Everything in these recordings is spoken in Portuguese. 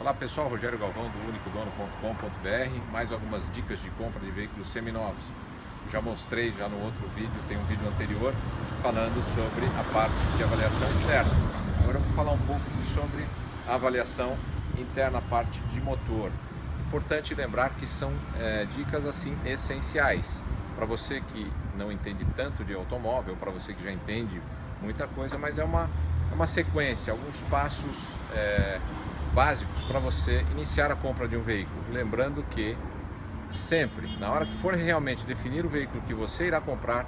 Olá pessoal, Rogério Galvão do unicodono.com.br Mais algumas dicas de compra de veículos seminovos. Já mostrei já no outro vídeo, tem um vídeo anterior falando sobre a parte de avaliação externa. Agora eu vou falar um pouco sobre a avaliação interna, a parte de motor. Importante lembrar que são é, dicas assim essenciais. Para você que não entende tanto de automóvel, para você que já entende muita coisa, mas é uma, é uma sequência, alguns passos é, básicos para você iniciar a compra de um veículo. Lembrando que sempre, na hora que for realmente definir o veículo que você irá comprar,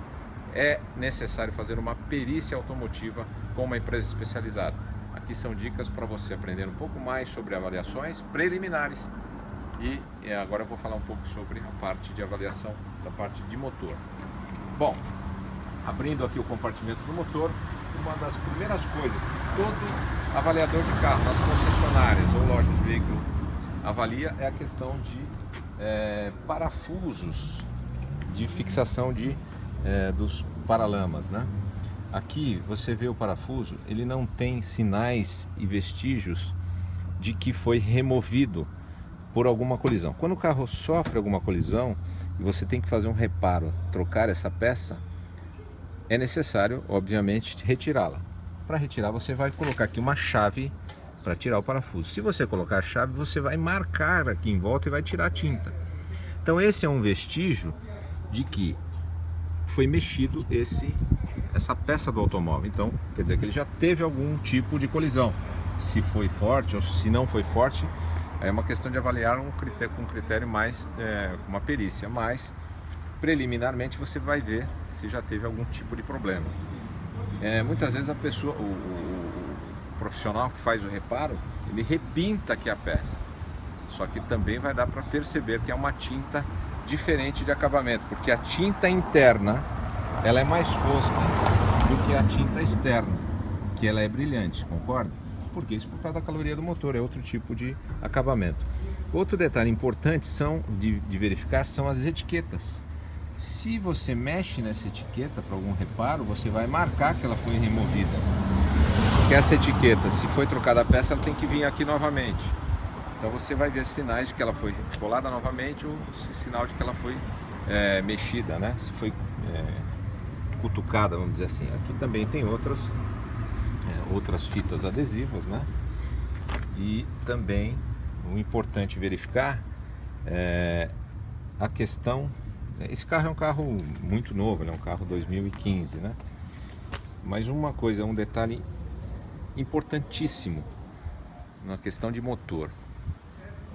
é necessário fazer uma perícia automotiva com uma empresa especializada. Aqui são dicas para você aprender um pouco mais sobre avaliações preliminares e agora eu vou falar um pouco sobre a parte de avaliação da parte de motor. Bom, abrindo aqui o compartimento do motor, uma das primeiras coisas que todo avaliador de carro nas concessionárias ou lojas de veículo avalia é a questão de é, parafusos de fixação de, é, dos paralamas, né? Aqui você vê o parafuso, ele não tem sinais e vestígios de que foi removido por alguma colisão. Quando o carro sofre alguma colisão e você tem que fazer um reparo, trocar essa peça, é necessário, obviamente, retirá-la. Para retirar, você vai colocar aqui uma chave para tirar o parafuso. Se você colocar a chave, você vai marcar aqui em volta e vai tirar a tinta. Então esse é um vestígio de que foi mexido esse, essa peça do automóvel. Então, quer dizer que ele já teve algum tipo de colisão. Se foi forte ou se não foi forte, é uma questão de avaliar um critério, com um critério mais, é, uma perícia, mas preliminarmente você vai ver se já teve algum tipo de problema. É, muitas vezes a pessoa, o, o, o, profissional que faz o reparo, ele repinta aqui a peça. Só que também vai dar para perceber que é uma tinta diferente de acabamento, porque a tinta interna ela é mais fosca do que a tinta externa, que ela é brilhante, concorda? Porque isso por causa da caloria do motor, é outro tipo de acabamento. Outro detalhe importante são de, de verificar são as etiquetas. Se você mexe nessa etiqueta para algum reparo, você vai marcar que ela foi removida. Porque essa etiqueta, se foi trocada a peça, ela tem que vir aqui novamente. Então você vai ver sinais de que ela foi colada novamente ou sinal de que ela foi é, mexida, né? Se foi é, cutucada, vamos dizer assim. Aqui também tem outras, é, outras fitas adesivas, né? E também o importante verificar é a questão esse carro é um carro muito novo, é um carro 2015, né? Mas uma coisa, um detalhe importantíssimo na questão de motor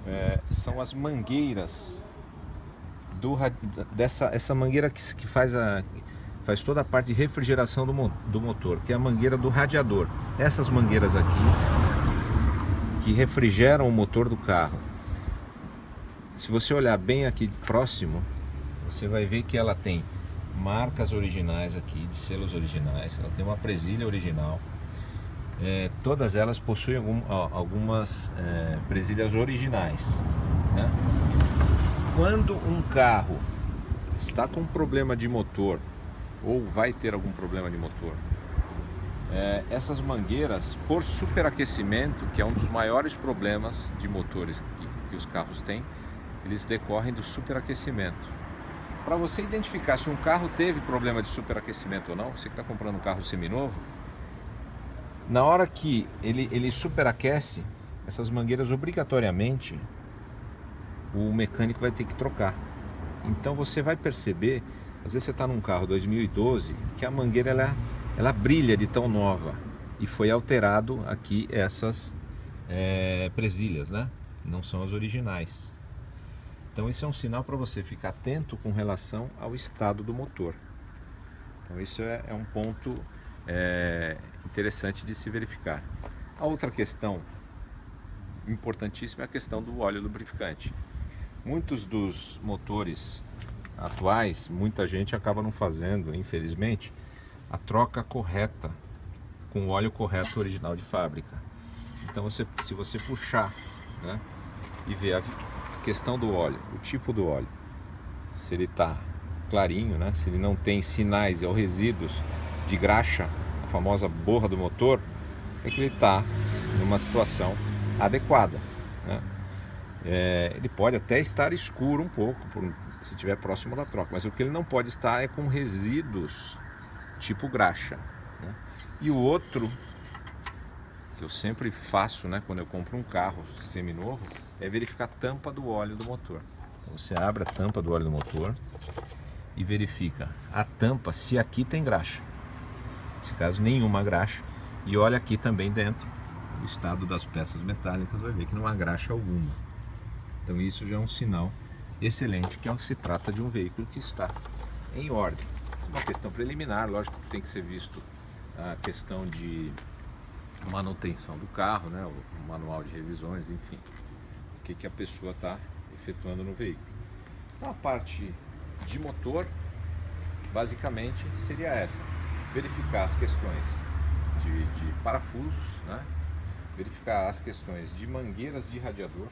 é, são as mangueiras do, dessa essa mangueira que, que faz a faz toda a parte de refrigeração do, do motor, que é a mangueira do radiador. Essas mangueiras aqui que refrigeram o motor do carro. Se você olhar bem aqui próximo, você vai ver que ela tem marcas originais aqui, de selos originais, ela tem uma presilha original. É, todas elas possuem algum, algumas é, presilhas originais. Né? Quando um carro está com problema de motor ou vai ter algum problema de motor, é, essas mangueiras, por superaquecimento, que é um dos maiores problemas de motores que, que os carros têm, eles decorrem do superaquecimento. Para você identificar se um carro teve problema de superaquecimento ou não, você que está comprando um carro seminovo, na hora que ele, ele superaquece, essas mangueiras obrigatoriamente o mecânico vai ter que trocar. Então você vai perceber, às vezes você está num carro 2012, que a mangueira ela, ela brilha de tão nova e foi alterado aqui essas é, presilhas, né? Não são as originais. Então isso é um sinal para você ficar atento com relação ao estado do motor. Então isso é, é um ponto é, interessante de se verificar. A outra questão importantíssima é a questão do óleo lubrificante. Muitos dos motores atuais, muita gente acaba não fazendo, infelizmente, a troca correta com o óleo correto original de fábrica. Então você, se você puxar né, e ver a, questão do óleo, o tipo do óleo. Se ele está clarinho, né? se ele não tem sinais ou resíduos de graxa, a famosa borra do motor, é que ele está numa situação adequada. Né? É, ele pode até estar escuro um pouco, por, se estiver próximo da troca, mas o que ele não pode estar é com resíduos tipo graxa. Né? E o outro, que eu sempre faço né, quando eu compro um carro seminovo, é verificar a tampa do óleo do motor. Então você abre a tampa do óleo do motor e verifica a tampa se aqui tem graxa. Nesse caso, nenhuma graxa. E olha aqui também dentro, o estado das peças metálicas, vai ver que não há graxa alguma. Então isso já é um sinal excelente que se trata de um veículo que está em ordem. Uma questão preliminar, lógico que tem que ser visto a questão de manutenção do carro, né, o manual de revisões, enfim, que, que a pessoa está efetuando no veículo. Então a parte de motor, basicamente, seria essa, verificar as questões de, de parafusos, né, verificar as questões de mangueiras de radiador,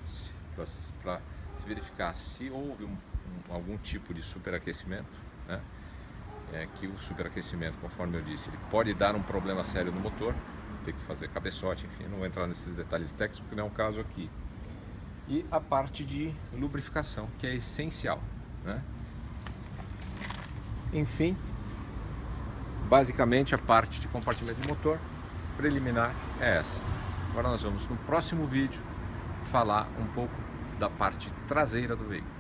para se verificar se houve um, um, algum tipo de superaquecimento, né, é que o superaquecimento, conforme eu disse, ele pode dar um problema sério no motor, ter que fazer cabeçote, enfim, não vou entrar nesses detalhes técnicos porque não é o caso aqui. E a parte de lubrificação, que é essencial. Né? Enfim, basicamente a parte de compartimento de motor preliminar é essa. Agora nós vamos no próximo vídeo falar um pouco da parte traseira do veículo.